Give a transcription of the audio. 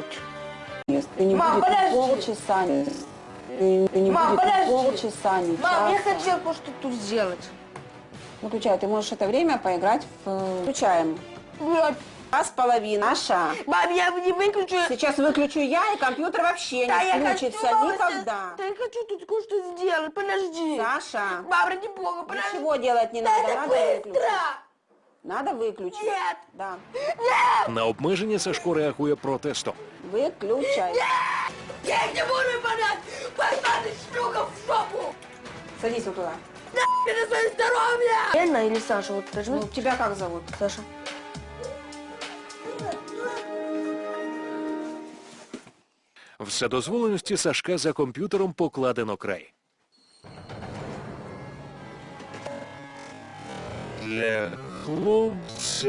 играть. Ты не Мам, будет полчаса. Ты, ты не Мам, будет подожди. полчаса, не Мам, я часа. хотел кое-что тут сделать. Выключай, ты можешь это время поиграть в... Включаем. Блядь. Раз половина. Наша. Мам, я не выключу. Сейчас выключу я, и компьютер вообще Да, не я включится хочу, никогда. Да я хочу тут кое-что сделать. Подожди. Саша, Мам, ради бога, подожди. ничего делать не Да надо, надо быстро. выключить. Надо выключить. Нет. Да. На обмеження Сашко реагує протестом. Выключай. Я их не буду выполнять. Пошла ты, шлюха, в шопу. Садись вот туда. Нахуй на свое здоровье. Лена или Саша, вот скажи. Ну, тебя как зовут? Саша. Вседозволеності Сашка за комп'ютером покладено край. для хлопця